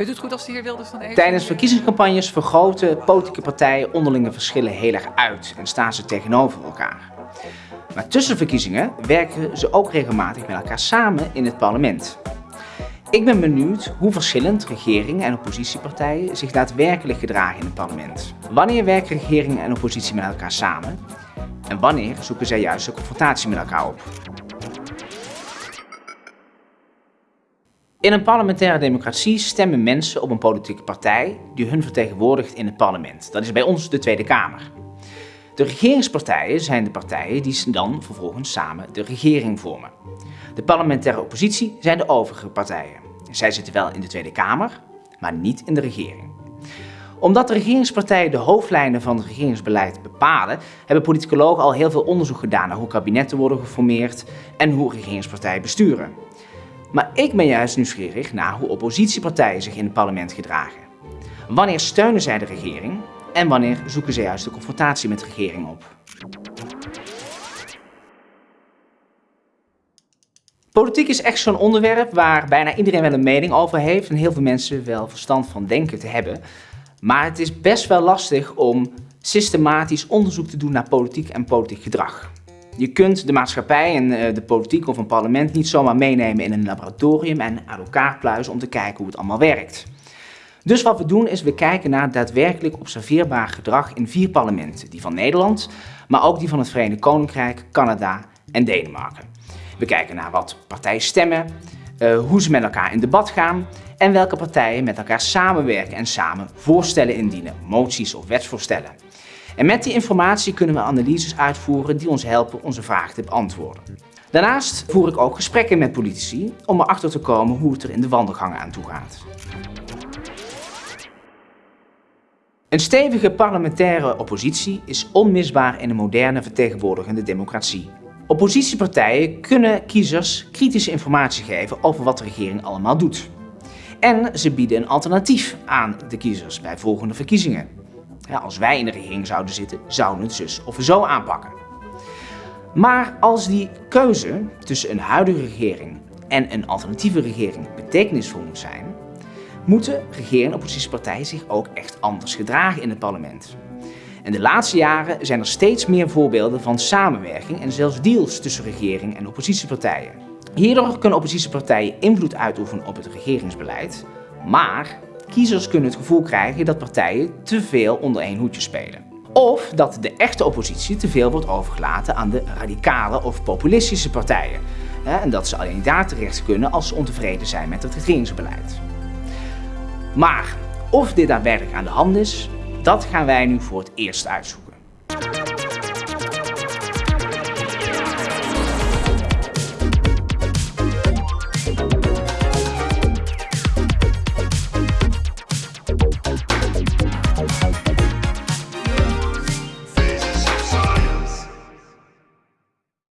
U het goed als de heer Wilders dan even... Tijdens verkiezingscampagnes vergroten politieke partijen onderlinge verschillen heel erg uit en staan ze tegenover elkaar. Maar tussen verkiezingen werken ze ook regelmatig met elkaar samen in het parlement. Ik ben benieuwd hoe verschillend regeringen en oppositiepartijen zich daadwerkelijk gedragen in het parlement. Wanneer werken regeringen en oppositie met elkaar samen? En wanneer zoeken zij juist de confrontatie met elkaar op? In een parlementaire democratie stemmen mensen op een politieke partij die hun vertegenwoordigt in het parlement. Dat is bij ons de Tweede Kamer. De regeringspartijen zijn de partijen die dan vervolgens samen de regering vormen. De parlementaire oppositie zijn de overige partijen. Zij zitten wel in de Tweede Kamer, maar niet in de regering. Omdat de regeringspartijen de hoofdlijnen van het regeringsbeleid bepalen, hebben politicologen al heel veel onderzoek gedaan naar hoe kabinetten worden geformeerd en hoe regeringspartijen besturen. Maar ik ben juist nieuwsgierig naar hoe oppositiepartijen zich in het parlement gedragen. Wanneer steunen zij de regering en wanneer zoeken zij juist de confrontatie met de regering op? Politiek is echt zo'n onderwerp waar bijna iedereen wel een mening over heeft en heel veel mensen wel verstand van denken te hebben. Maar het is best wel lastig om systematisch onderzoek te doen naar politiek en politiek gedrag. Je kunt de maatschappij en eh, de politiek of een parlement niet zomaar meenemen in een laboratorium en aan elkaar pluizen om te kijken hoe het allemaal werkt. Dus wat we doen is we kijken naar daadwerkelijk observeerbaar gedrag in vier parlementen. Die van Nederland, maar ook die van het Verenigd Koninkrijk, Canada en Denemarken. We kijken naar wat partijen stemmen, uh, hoe ze met elkaar in debat gaan en welke partijen met elkaar samenwerken en samen voorstellen indienen, moties of wetsvoorstellen. En met die informatie kunnen we analyses uitvoeren die ons helpen onze vragen te beantwoorden. Daarnaast voer ik ook gesprekken met politici om erachter te komen hoe het er in de wandelgangen aan toe gaat. Een stevige parlementaire oppositie is onmisbaar in een moderne vertegenwoordigende democratie. Oppositiepartijen kunnen kiezers kritische informatie geven over wat de regering allemaal doet. En ze bieden een alternatief aan de kiezers bij volgende verkiezingen. Als wij in de regering zouden zitten, zouden we het zus of zo aanpakken. Maar als die keuze tussen een huidige regering en een alternatieve regering betekenisvol moet zijn, moeten regering en oppositiepartijen zich ook echt anders gedragen in het parlement. En de laatste jaren zijn er steeds meer voorbeelden van samenwerking en zelfs deals tussen regering en oppositiepartijen. Hierdoor kunnen oppositiepartijen invloed uitoefenen op het regeringsbeleid, maar kiezers kunnen het gevoel krijgen dat partijen te veel onder één hoedje spelen. Of dat de echte oppositie te veel wordt overgelaten aan de radicale of populistische partijen. En dat ze alleen daar terecht kunnen als ze ontevreden zijn met het regeringsbeleid. Maar of dit daadwerkelijk aan de hand is, dat gaan wij nu voor het eerst uitzoeken.